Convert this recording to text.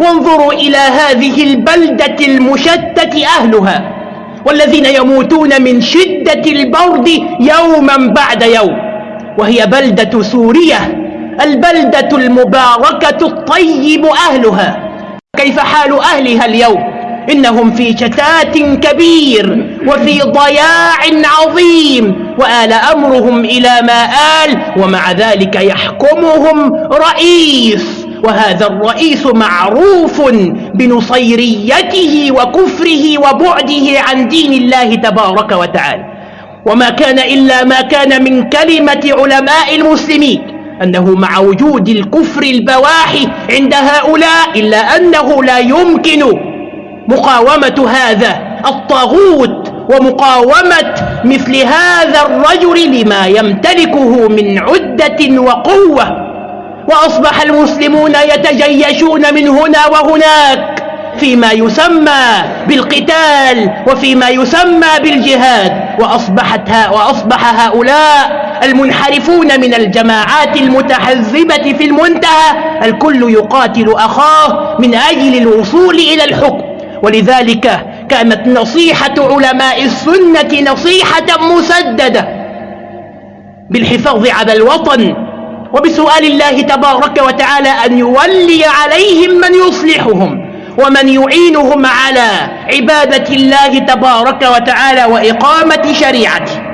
وانظروا إلى هذه البلدة المشتت أهلها والذين يموتون من شدة البرد يوما بعد يوم. وهي بلدة سوريا البلدة المباركة الطيب أهلها. كيف حال أهلها اليوم؟ إنهم في شتات كبير وفي ضياع عظيم وآل أمرهم إلى ما آل ومع ذلك يحكمهم رئيس. وهذا الرئيس معروف بنصيريته وكفره وبعده عن دين الله تبارك وتعالى. وما كان إلا ما كان من كلمة علماء المسلمين أنه مع وجود الكفر البواحي عند هؤلاء إلا أنه لا يمكن مقاومة هذا الطاغوت ومقاومة مثل هذا الرجل لما يمتلكه من عدة وقوة. وأصبح المسلمون يتجيشون من هنا وهناك فيما يسمى بالقتال وفيما يسمى بالجهاد. وأصبحت ها وأصبح هؤلاء المنحرفون من الجماعات المتحزبة في المنتهى. الكل يقاتل أخاه من أجل الوصول إلى الحكم. ولذلك كانت نصيحة علماء السنة نصيحة مسددة بالحفاظ على الوطن وبسؤال الله تبارك وتعالى أن يولي عليهم من يصلحهم ومن يعينهم على عبادة الله تبارك وتعالى وإقامة شريعته.